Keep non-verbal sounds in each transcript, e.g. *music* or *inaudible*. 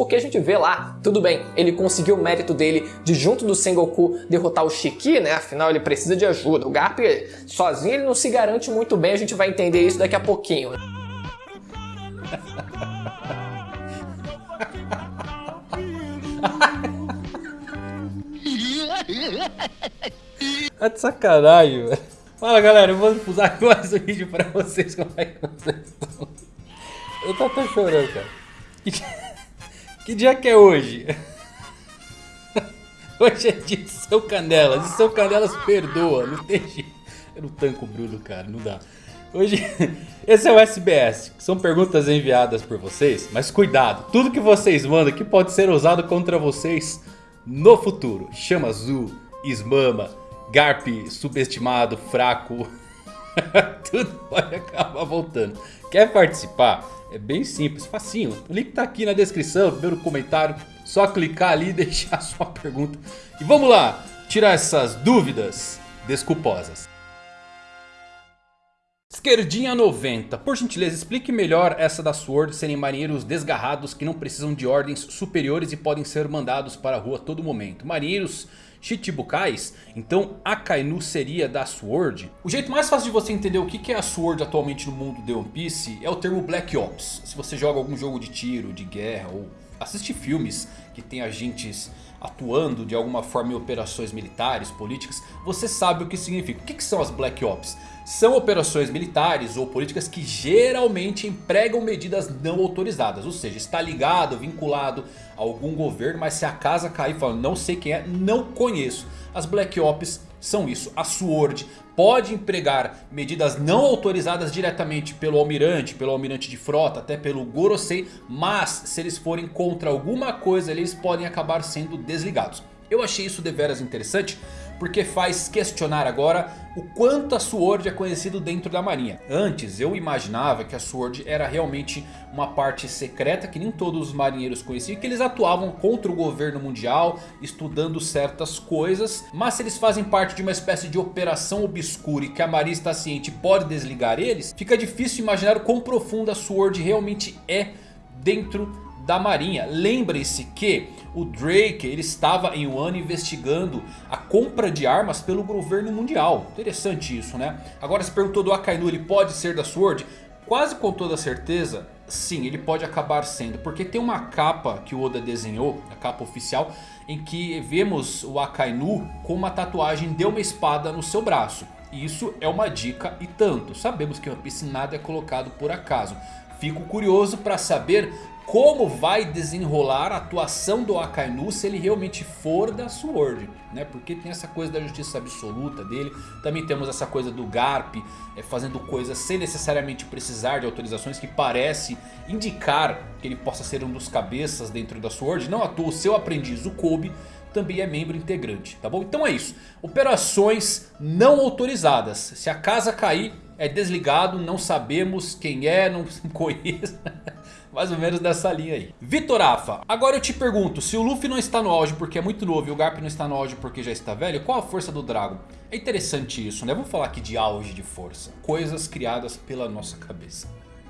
porque a gente vê lá, tudo bem, ele conseguiu o mérito dele de junto do Sengoku derrotar o Shiki, né? Afinal ele precisa de ajuda. O Garp sozinho ele não se garante muito bem, a gente vai entender isso daqui a pouquinho. Tá de sacanagem, velho. Fala galera, eu vou usar *laughs* mais um vídeo pra vocês como é que vocês estão. Eu tô até chorando, cara. Que dia, que é hoje? *laughs* Hoje é dia de São Canelas. E São Canelas perdoa, não tem jeito. Eu não tanco o Bruno, cara, não dá. Hoje, *laughs* esse é o SBS, são perguntas enviadas por vocês. Mas cuidado, tudo que vocês mandam aqui pode ser usado contra vocês no futuro. Chama azul, esmama, Garp subestimado, fraco. *laughs* Tudo pode acabar voltando. Quer participar? É bem simples, facinho. O link tá aqui na descrição, primeiro comentário. Só clicar ali e *laughs* deixar sua pergunta. E vamos lá, tirar essas dúvidas desculposas. Esquerdinha 90, por gentileza explique melhor essa da Sword serem marinheiros desgarrados que não precisam de ordens superiores e podem ser mandados para a rua a todo momento. Marinheiros Chichibukais, então Akainu seria da Sword? O jeito mais fácil de você entender o que é a Sword atualmente no mundo de One Piece é o termo Black Ops. Se você joga algum jogo de tiro, de guerra ou assiste filmes que tem agentes atuando de alguma forma em operações militares, políticas, você sabe o que significa. O que, são as Black Ops? São operações militares ou políticas que geralmente empregam medidas não autorizadas. Ou seja, está ligado, vinculado a algum governo, mas se a casa cair falando não sei quem é, não conheço. As Black Ops são isso. A SWORD pode empregar medidas não autorizadas diretamente pelo almirante, pelo almirante de frota, até pelo Gorosei. Mas se eles forem contra alguma coisa, eles podem acabar sendo desligados. Eu achei isso deveras interessante porque faz questionar agora o quanto a SWORD é conhecido dentro da marinha. Antes eu imaginava que a SWORD era realmente uma parte secreta que nem todos os marinheiros conheciam. Que eles atuavam contra o governo mundial, estudando certas coisas. Mas se eles fazem parte de uma espécie de operação obscura e que a marinha está ciente pode desligar eles. Fica difícil imaginar o quão profunda a SWORD realmente é dentro da marinha. Lembre-se que o Drake ele estava em um ano investigando a compra de armas pelo governo mundial. Interessante isso né. Agora se perguntou do Akainu ele pode ser da Sword? Quase com toda certeza sim ele pode acabar sendo. Porque tem uma capa que o Oda desenhou, a capa oficial. Em que vemos o Akainu com uma tatuagem de uma espada no seu braço. Isso é uma dica e tanto. Sabemos que One Piece nada é colocado por acaso. Fico curioso para saber como vai desenrolar a atuação do Akainu se ele realmente for da Sword. Né? Porque tem essa coisa da justiça absoluta dele. Também temos essa coisa do Garp é, fazendo coisas sem necessariamente precisar de autorizações. Que parece indicar que ele possa ser um dos cabeças dentro da Sword. Não à toa o seu aprendiz, o Kobe também é membro integrante, tá bom? Então é isso, operações não autorizadas, se a casa cair é desligado, não sabemos quem é, não *laughs* conheço, mais ou menos dessa linha aí. Vitor Afa, agora eu te pergunto, se o Luffy não está no auge porque é muito novo e o Garp não está no auge porque já está velho, qual a força do Dragon? É interessante isso, né? Vamos falar aqui de auge de força, coisas criadas pela nossa cabeça.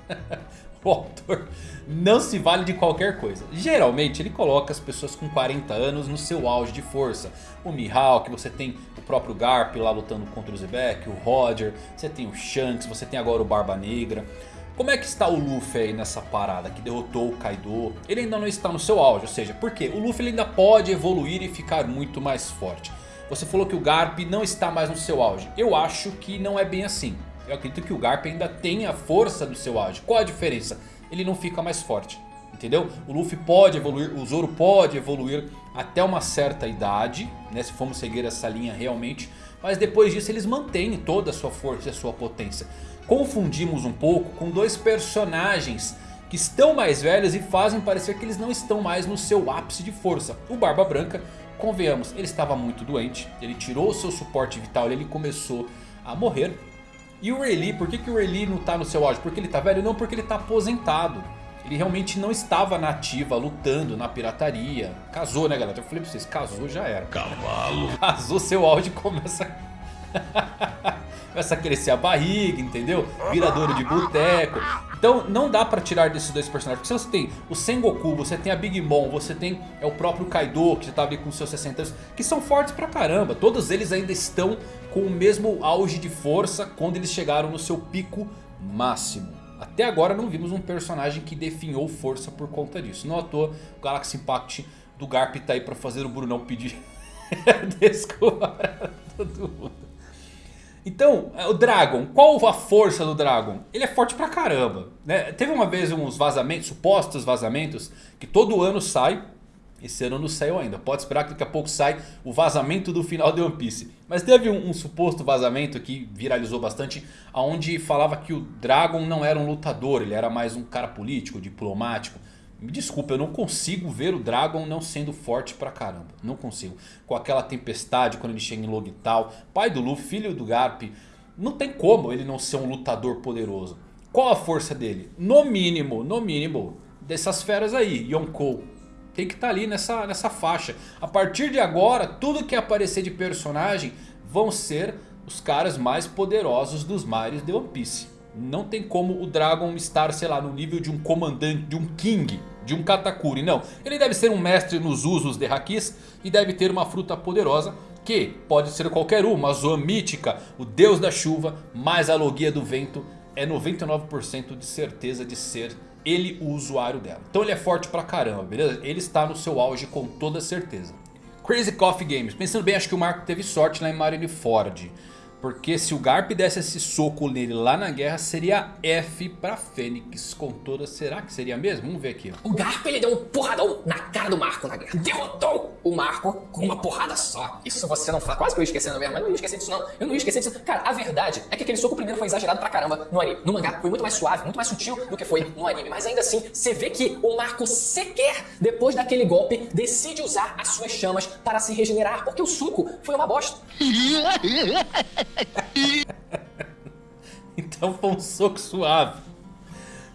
*laughs* o autor não se vale de qualquer coisa. Geralmente ele coloca as pessoas com 40 anos no seu auge de força. O Mihawk, você tem o próprio Garp lá lutando contra o Zebek, o Roger, você tem o Shanks, você tem agora o Barba Negra. Como é que está o Luffy aí nessa parada que derrotou o Kaido? Ele ainda não está no seu auge, ou seja, por quê? O Luffy ainda pode evoluir e ficar muito mais forte. Você falou que o Garp não está mais no seu auge. Eu acho que não é bem assim. Eu acredito que o Garp ainda tem a força do seu auge. Qual a diferença? Ele não fica mais forte. Entendeu? O Luffy pode evoluir, o Zoro pode evoluir até uma certa idade. Né, se formos seguir essa linha realmente. Mas depois disso eles mantêm toda a sua força e a sua potência confundimos um pouco com dois personagens que estão mais velhos e fazem parecer que eles não estão mais no seu ápice de força. O Barba Branca, convenhamos, ele estava muito doente, ele tirou o seu suporte vital e ele começou a morrer. E o Rayleigh, por que, que o Rayleigh não está no seu auge? Porque ele está velho? Não, porque ele está aposentado. Ele realmente não estava na ativa, lutando na pirataria. Casou, né galera? Eu falei pra vocês, casou já era. Cavalo. Casou, seu auge começa... *laughs* Começa a crescer a barriga, entendeu? Viradouro de boteco. Então não dá pra tirar desses dois personagens. Porque você tem o Sengoku, você tem a Big Mom, você tem é o próprio Kaido que já tá ali com seus 60 anos. Que são fortes pra caramba. Todos eles ainda estão com o mesmo auge de força quando eles chegaram no seu pico máximo. Até agora não vimos um personagem que definhou força por conta disso. Não à toa o Galaxy Impact do Garp tá aí pra fazer o Brunão pedir *laughs* desculpa pra todo mundo. Então, é, o Dragon, qual a força do Dragon? Ele é forte pra caramba. Né? Teve uma vez uns vazamentos, supostos vazamentos, que todo ano sai. Esse ano não saiu ainda. Pode esperar que daqui a pouco sai o vazamento do final de One Piece. Mas teve um, um suposto vazamento que viralizou bastante. Onde falava que o Dragon não era um lutador. Ele era mais um cara político, diplomático. Me desculpa, eu não consigo ver o Dragon não sendo forte pra caramba. Não consigo. Com aquela tempestade quando ele chega em Logital. Pai do Luffy, filho do Garp. Não tem como ele não ser um lutador poderoso. Qual a força dele? No mínimo, no mínimo, dessas feras aí. Yonkou. Tem que estar tá ali nessa, nessa faixa. A partir de agora, tudo que aparecer de personagem vão ser os caras mais poderosos dos mares de One Piece. Não tem como o Dragon estar, sei lá, no nível de um comandante, de um King de um Katakuri, não. Ele deve ser um mestre nos usos de Hakis e deve ter uma fruta poderosa que pode ser qualquer uma, a mítica, o deus da chuva, mais a logia do vento, é 99% de certeza de ser ele o usuário dela. Então ele é forte pra caramba, beleza? Ele está no seu auge com toda certeza. Crazy Coffee Games, pensando bem, acho que o Marco teve sorte lá em Marineford. Porque se o Garp desse esse soco nele lá na guerra, seria F pra Fênix. Com toda, será que seria mesmo? Vamos ver aqui. Ó. O Garp ele deu um porradão na cara do Marco na guerra. Derrotou o Marco com uma porrada só. Isso você não fala. Quase que eu ia esquecendo mesmo, mas não ia esquecer disso não. Eu não ia esquecer disso. Cara, a verdade é que aquele soco primeiro foi exagerado pra caramba no anime. No mangá foi muito mais suave, muito mais sutil do que foi no anime. Mas ainda assim, você vê que o Marco sequer, depois daquele golpe, decide usar as suas chamas para se regenerar. Porque o suco foi uma bosta. *laughs* então foi um soco suave.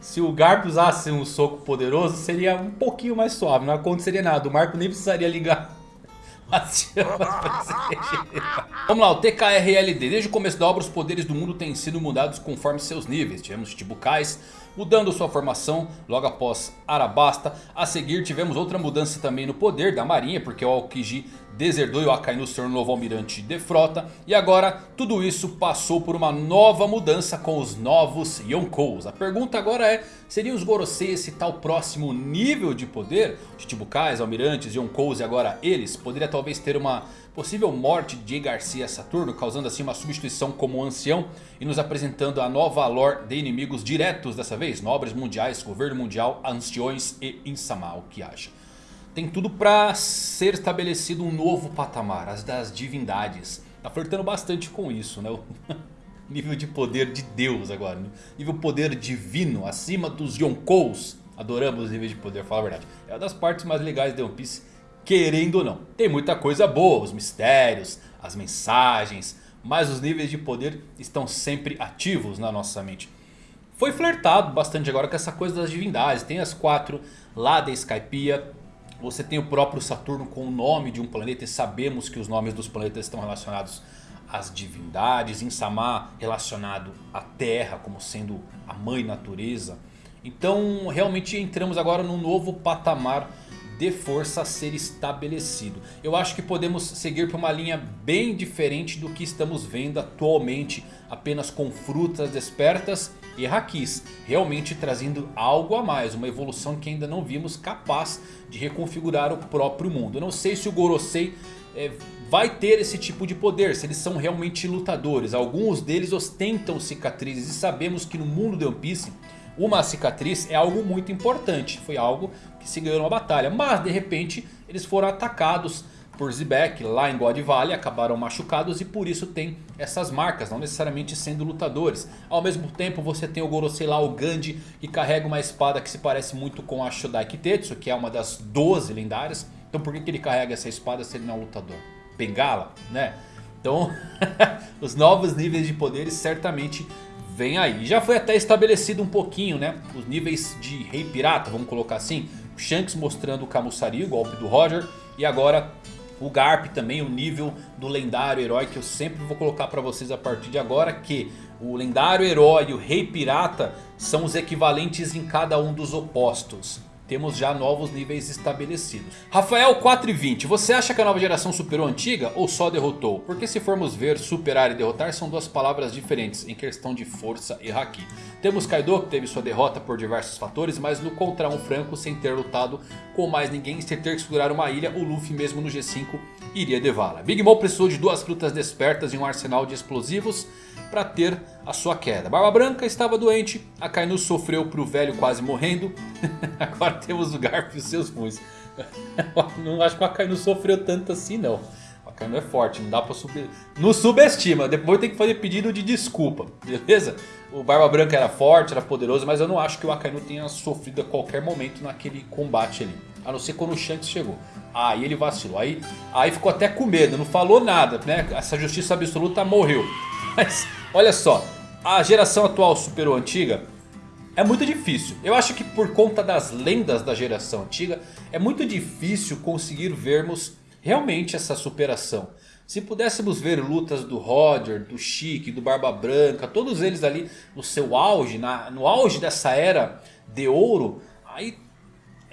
Se o Garp usasse um soco poderoso, seria um pouquinho mais suave. Não aconteceria nada. O Marco nem precisaria ligar *laughs* as chamas Vamos lá, o TKRLD. Desde o começo da obra, os poderes do mundo têm sido mudados conforme seus níveis. Tivemos Chibukais mudando sua formação logo após Arabasta. A seguir tivemos outra mudança também no poder da marinha, porque o Aokiji deserdou e o Akainu se tornou novo almirante de frota. E agora tudo isso passou por uma nova mudança com os novos Yonkous. A pergunta agora é, seriam os Gorosei esse tal próximo nível de poder? Chichibukais, almirantes, Yonkous e agora eles? Poderia talvez ter uma possível morte de Garcia Saturno, causando assim uma substituição como ancião e nos apresentando a nova lore de inimigos diretos dessa vez, nobres mundiais, governo mundial, anciões e Insama, o que acha? tem tudo para ser estabelecido um novo patamar, as das divindades. Tá flertando bastante com isso, né? *laughs* Nível de poder de Deus agora, né? nível poder divino, acima dos Yonkous. Adoramos o nível de poder, fala a verdade. É uma das partes mais legais de One Piece, querendo ou não. Tem muita coisa boa, os mistérios, as mensagens, mas os níveis de poder estão sempre ativos na nossa mente. Foi flertado bastante agora com essa coisa das divindades. Tem as quatro lá da Skypiea. Você tem o próprio Saturno com o nome de um planeta e sabemos que os nomes dos planetas estão relacionados às divindades. Insama relacionado à Terra como sendo a mãe natureza. Então realmente entramos agora num novo patamar de força a ser estabelecido. Eu acho que podemos seguir por uma linha bem diferente do que estamos vendo atualmente. Apenas com frutas despertas e Hakis. Realmente trazendo algo a mais. Uma evolução que ainda não vimos capaz de reconfigurar o próprio mundo. Eu não sei se o Gorosei é, vai ter esse tipo de poder. Se eles são realmente lutadores. Alguns deles ostentam cicatrizes. E sabemos que no mundo de One Piece uma cicatriz é algo muito importante. Foi algo que se ganhou numa batalha. Mas de repente eles foram atacados por Zebek lá em God Valley. Acabaram machucados e por isso tem essas marcas. Não necessariamente sendo lutadores. Ao mesmo tempo você tem o Gorosei lá, o Gandhi. Que carrega uma espada que se parece muito com a Shodai Kitetsu. Que é uma das 12 lendárias. Então por que, que ele carrega essa espada se ele não é um lutador? Bengala, né? Então *laughs* os novos níveis de poderes certamente vem aí. Já foi até estabelecido um pouquinho, né? Os níveis de Rei Pirata, vamos colocar assim. O Shanks mostrando o Kamusari, o golpe do Roger. E agora O Garp também, o nível do lendário herói que eu sempre vou colocar para vocês a partir de agora. Que o lendário herói e o rei pirata são os equivalentes em cada um dos opostos temos já novos níveis estabelecidos. Rafael 420, você acha que a nova geração superou a antiga ou só derrotou? Porque se formos ver, superar e derrotar são duas palavras diferentes em questão de força e haki. Temos Kaido que teve sua derrota por diversos fatores, mas no contra um franco sem ter lutado com mais ninguém sem ter que segurar uma ilha, o Luffy mesmo no G5 iria devala. Big Mom precisou de duas frutas despertas e um arsenal de explosivos para ter a sua queda. Barba Branca estava doente, a Kainu sofreu pro velho quase morrendo. *laughs* Agora temos o Garp e os seus punhos. *laughs* não acho que a Kainu sofreu tanto assim não. A Kainu é forte, não dá pra subir. Não subestima, depois tem que fazer pedido de desculpa, beleza? O Barba Branca era forte, era poderoso, mas eu não acho que o Akainu tenha sofrido a qualquer momento naquele combate ali. A não ser quando o Shanks chegou. Aí ele vacilou. Aí, aí ficou até com medo, não falou nada, né? Essa justiça absoluta morreu. *laughs* Mas olha só, a geração atual superou a antiga? É muito difícil. Eu acho que por conta das lendas da geração antiga, é muito difícil conseguir vermos realmente essa superação. Se pudéssemos ver lutas do Roger, do Chique, do Barba Branca, todos eles ali no seu auge, na, no auge dessa era de ouro, aí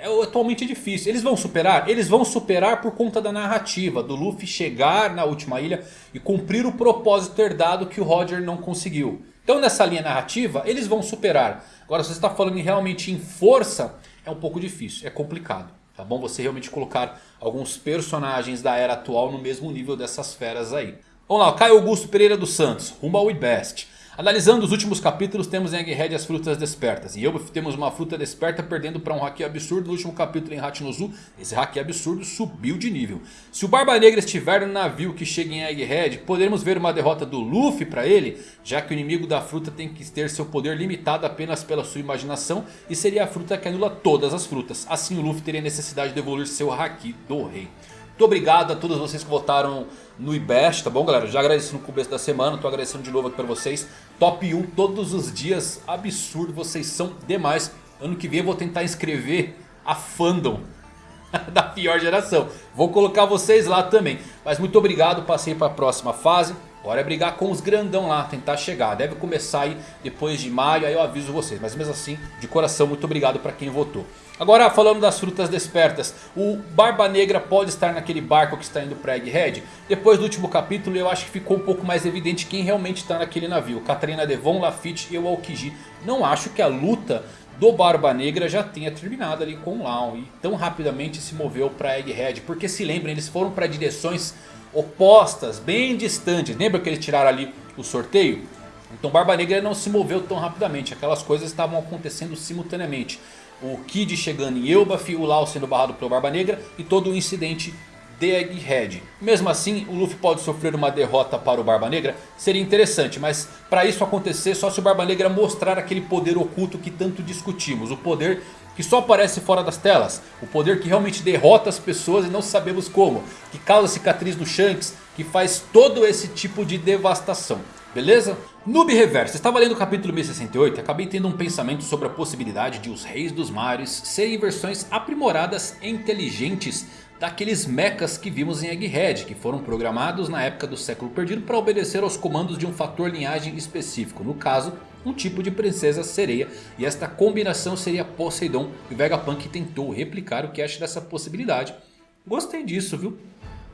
é atualmente difícil. Eles vão superar? Eles vão superar por conta da narrativa. Do Luffy chegar na última ilha e cumprir o propósito herdado que o Roger não conseguiu. Então nessa linha narrativa eles vão superar. Agora se você está falando realmente em força é um pouco difícil, é complicado. Tá bom? Você realmente colocar alguns personagens da era atual no mesmo nível dessas feras aí. Vamos lá, Caio Augusto Pereira dos Santos, rumo ao Best. Analisando os últimos capítulos, temos em Egghead as frutas despertas. Em Yelbuff temos uma fruta desperta perdendo para um haki absurdo. No último capítulo em Hachinozu, esse haki absurdo subiu de nível. Se o Barba Negra estiver no navio que chega em Egghead, poderemos ver uma derrota do Luffy para ele, já que o inimigo da fruta tem que ter seu poder limitado apenas pela sua imaginação e seria a fruta que anula todas as frutas. Assim o Luffy teria necessidade de evoluir seu haki do rei. Muito obrigado a todos vocês que votaram no IBEST, tá bom galera? Já agradeci no começo da semana, tô agradecendo de novo aqui pra vocês. Top 1 todos os dias, absurdo, vocês são demais. Ano que vem eu vou tentar inscrever a fandom *laughs* da pior geração. Vou colocar vocês lá também. Mas muito obrigado, passei para a próxima fase. Agora é brigar com os grandão lá, tentar chegar. Deve começar aí depois de maio, aí eu aviso vocês. Mas mesmo assim, de coração, muito obrigado para quem votou. Agora falando das frutas despertas, o Barba Negra pode estar naquele barco que está indo para Egghead? Depois do último capítulo eu acho que ficou um pouco mais evidente quem realmente está naquele navio. Catarina Devon, Lafitte e o Aokiji. Não acho que a luta do Barba Negra já tenha terminado ali com o. E tão rapidamente se moveu para Egghead. Porque se lembrem, eles foram para direções opostas, bem distantes. Lembra que eles tiraram ali o sorteio? Então Barba Negra não se moveu tão rapidamente. Aquelas coisas estavam acontecendo simultaneamente. O Kid chegando em Elbaf, o Lau sendo barrado pelo Barba Negra e todo o incidente de Egghead. Mesmo assim, o Luffy pode sofrer uma derrota para o Barba Negra? Seria interessante, mas para isso acontecer só se o Barba Negra mostrar aquele poder oculto que tanto discutimos. O poder que só aparece fora das telas. O poder que realmente derrota as pessoas e não sabemos como. Que causa cicatriz no Shanks. Que faz todo esse tipo de devastação. Beleza? Noob Reverso, estava lendo o capítulo 1068 e acabei tendo um pensamento sobre a possibilidade de os Reis dos Mares serem versões aprimoradas e inteligentes daqueles mechas que vimos em Egghead, que foram programados na época do século perdido para obedecer aos comandos de um fator linhagem específico. No caso, um tipo de princesa sereia. E esta combinação seria Poseidon. E Vegapunk tentou replicar o que acha dessa possibilidade. Gostei disso, viu?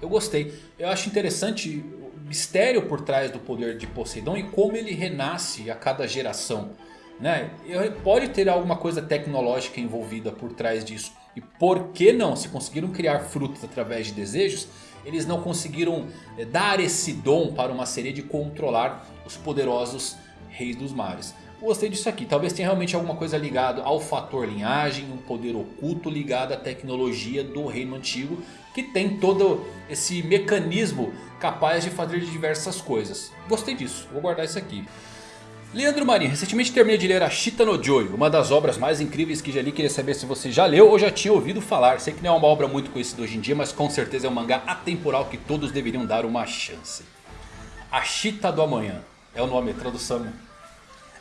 Eu gostei. Eu acho interessante o mistério por trás do poder de Poseidon e como ele renasce a cada geração. Né? Pode ter alguma coisa tecnológica envolvida por trás disso. E por que não? Se conseguiram criar frutos através de desejos, eles não conseguiram eh, dar esse dom para uma sereia de controlar os poderosos reis dos mares. Gostei disso aqui. Talvez tenha realmente alguma coisa ligada ao fator linhagem, um poder oculto ligado à tecnologia do reino antigo. Que tem todo esse mecanismo capaz de fazer diversas coisas. Gostei disso, vou guardar isso aqui. Leandro Marinho, recentemente terminei de ler a Shita no Joy, uma das obras mais incríveis que já li. Queria saber se você já leu ou já tinha ouvido falar. Sei que não é uma obra muito conhecida hoje em dia, mas com certeza é um mangá atemporal que todos deveriam dar uma chance. A Shita do Amanhã é o nome, a tradução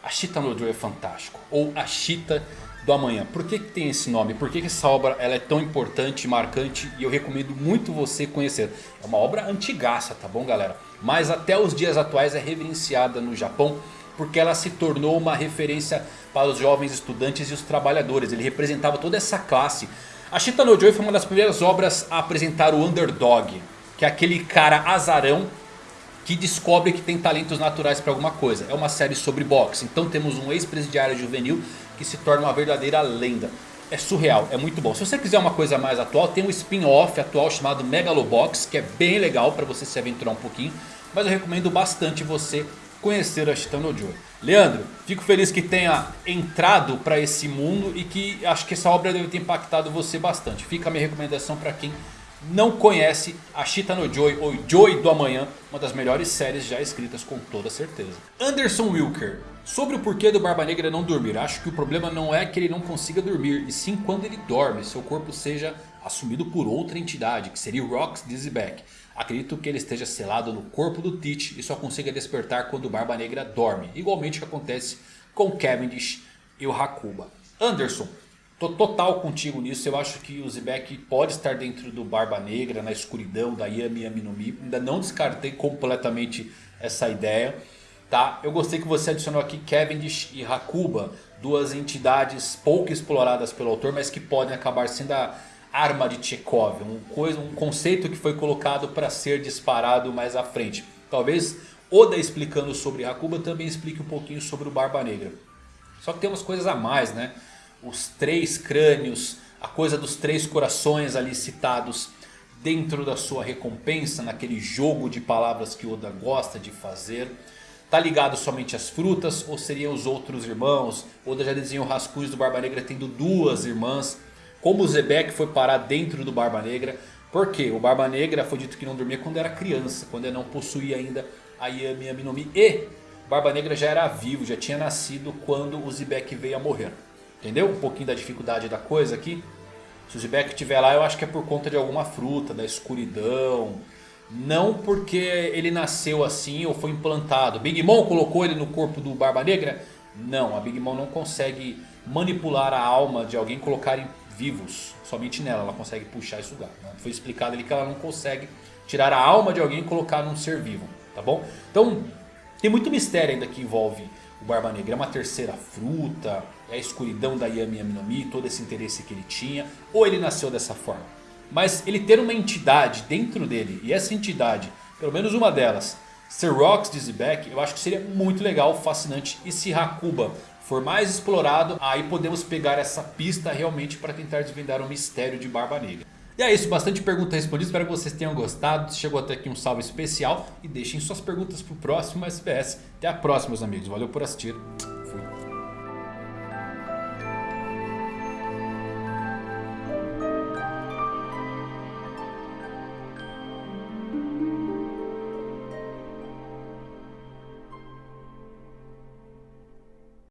a Chita no Joe é fantástico. Ou a Chita do Amanhã. Por que, que tem esse nome? Por que, que essa obra ela é tão importante, marcante e eu recomendo muito você conhecer. É uma obra antigaça, tá bom galera? Mas até os dias atuais é reverenciada no Japão porque ela se tornou uma referência para os jovens estudantes e os trabalhadores. Ele representava toda essa classe. A Shita no Joy foi uma das primeiras obras a apresentar o underdog, que é aquele cara azarão que descobre que tem talentos naturais para alguma coisa. É uma série sobre boxe. Então temos um ex-presidiário juvenil que se torna uma verdadeira lenda. É surreal, é muito bom. Se você quiser uma coisa mais atual, tem um spin-off atual chamado Megalobox, que é bem legal para você se aventurar um pouquinho. Mas eu recomendo bastante você conhecer a Shitano Joy. Leandro, fico feliz que tenha entrado para esse mundo e que acho que essa obra deve ter impactado você bastante. Fica a minha recomendação para quem não conhece a Shita no Joy ou Joy do Amanhã, uma das melhores séries já escritas com toda certeza. Anderson Wilker, sobre o porquê do Barba Negra não dormir, acho que o problema não é que ele não consiga dormir, e sim quando ele dorme, seu corpo seja assumido por outra entidade, que seria o Rox Dizzyback. Acredito que ele esteja selado no corpo do Teach e só consiga despertar quando o Barba Negra dorme, igualmente que acontece com Cavendish e o Hakuba. Anderson, Tô total contigo nisso. Eu acho que o Zebek pode estar dentro do Barba Negra, na escuridão da Yami Yami no Mi. Ainda não descartei completamente essa ideia. Tá? Eu gostei que você adicionou aqui Cavendish e Hakuba. Duas entidades pouco exploradas pelo autor, mas que podem acabar sendo a arma de Chekhov. Um, coisa, um conceito que foi colocado para ser disparado mais à frente. Talvez Oda explicando sobre Hakuba também explique um pouquinho sobre o Barba Negra. Só que tem umas coisas a mais, né? Os três crânios, a coisa dos três corações ali citados dentro da sua recompensa, naquele jogo de palavras que Oda gosta de fazer. Tá ligado somente às frutas ou seriam os outros irmãos? Oda já desenhou rascunhos do Barba Negra tendo duas irmãs. Como o Zebek foi parar dentro do Barba Negra. Porque o Barba Negra foi dito que não dormia quando era criança. Quando ele não possuía ainda a Yami Yami no Mi. E Barba Negra já era vivo, já tinha nascido quando o Zebek veio a morrer. Entendeu? Um pouquinho da dificuldade da coisa aqui. Se o Zebek estiver lá, eu acho que é por conta de alguma fruta, da escuridão. Não porque ele nasceu assim ou foi implantado. Big Mom colocou ele no corpo do Barba Negra? Não, a Big Mom não consegue manipular a alma de alguém e colocar em vivos. Somente nela ela consegue puxar e sugar. Né? Foi explicado ali que ela não consegue tirar a alma de alguém e colocar num ser vivo. Tá bom? Então tem muito mistério ainda que envolve o Barba Negra. É uma terceira fruta, a escuridão da Yami Yami no Mi, todo esse interesse que ele tinha. Ou ele nasceu dessa forma. Mas ele ter uma entidade dentro dele, e essa entidade, pelo menos uma delas, ser Rox Dizzyback, eu acho que seria muito legal, fascinante. E se Hakuba for mais explorado, aí podemos pegar essa pista realmente para tentar desvendar o mistério de Barba Negra. E é isso, bastante pergunta respondida, espero que vocês tenham gostado. Chegou até aqui um salve especial e deixem suas perguntas para o próximo SBS. Até a próxima meus amigos, valeu por assistir, fui.